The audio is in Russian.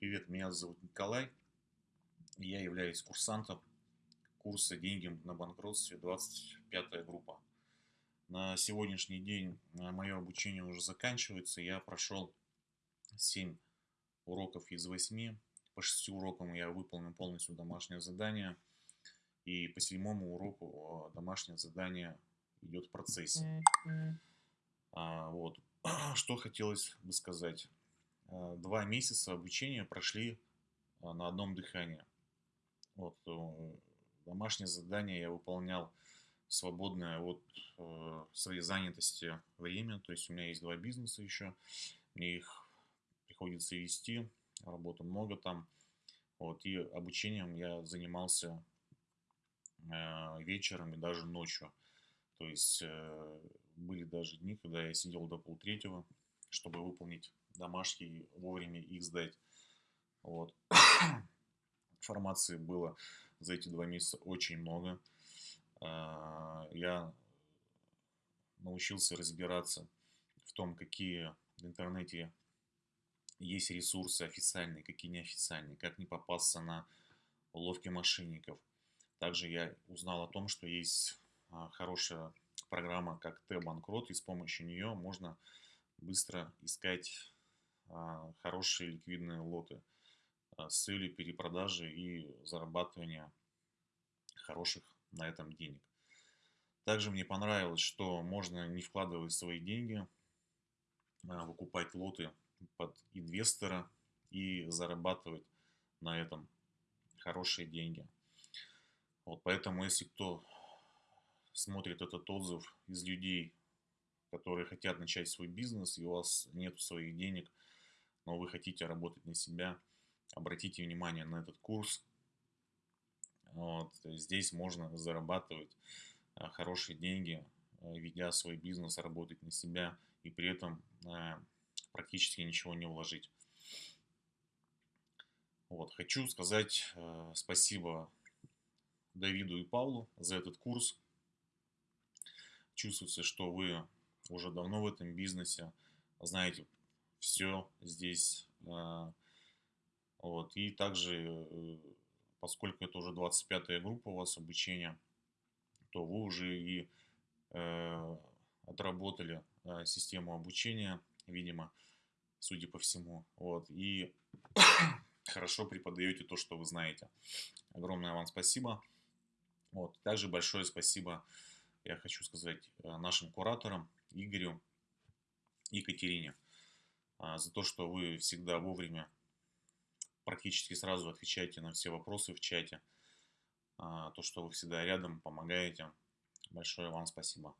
Привет, меня зовут Николай. Я являюсь курсантом курса «Деньги на банкротстве» 25 группа. На сегодняшний день э, мое обучение уже заканчивается. Я прошел 7 уроков из 8. По 6 урокам я выполнил полностью домашнее задание. И по седьмому уроку э, домашнее задание идет в процессе. А, вот. Что хотелось бы сказать. Э, два месяца обучения прошли э, на одном дыхании. Вот, э, домашнее задание я выполнял свободное от своей занятости время, то есть у меня есть два бизнеса еще, мне их приходится вести, работы много там, вот, и обучением я занимался вечером и даже ночью, то есть были даже дни, когда я сидел до полтретьего, чтобы выполнить домашние, вовремя их сдать. Вот. Информации было за эти два месяца очень много. А, я научился разбираться в том, какие в интернете есть ресурсы официальные, какие неофициальные, как не попасться на уловки мошенников. Также я узнал о том, что есть а, хорошая программа, как Т-банкрот, и с помощью нее можно быстро искать а, хорошие ликвидные лоты а, с целью перепродажи и зарабатывания хороших на этом денег. Также мне понравилось, что можно не вкладывать свои деньги, а, выкупать лоты под инвестора и зарабатывать на этом хорошие деньги. Вот поэтому, если кто смотрит этот отзыв из людей, которые хотят начать свой бизнес, и у вас нет своих денег – но вы хотите работать на себя, обратите внимание на этот курс. Вот, здесь можно зарабатывать а, хорошие деньги, а, ведя свой бизнес, работать на себя и при этом а, практически ничего не вложить. Вот, хочу сказать спасибо Давиду и Павлу за этот курс. Чувствуется, что вы уже давно в этом бизнесе, знаете все здесь. А, вот. И также, э, поскольку это уже 25 группа у вас обучения, то вы уже и э, отработали э, систему обучения, видимо, судя по всему. Вот. И хорошо преподаете то, что вы знаете. Огромное вам спасибо. Вот. Также большое спасибо я хочу сказать нашим кураторам Игорю Екатерине. А, за то, что вы всегда вовремя, практически сразу отвечаете на все вопросы в чате, а, то, что вы всегда рядом, помогаете. Большое вам спасибо.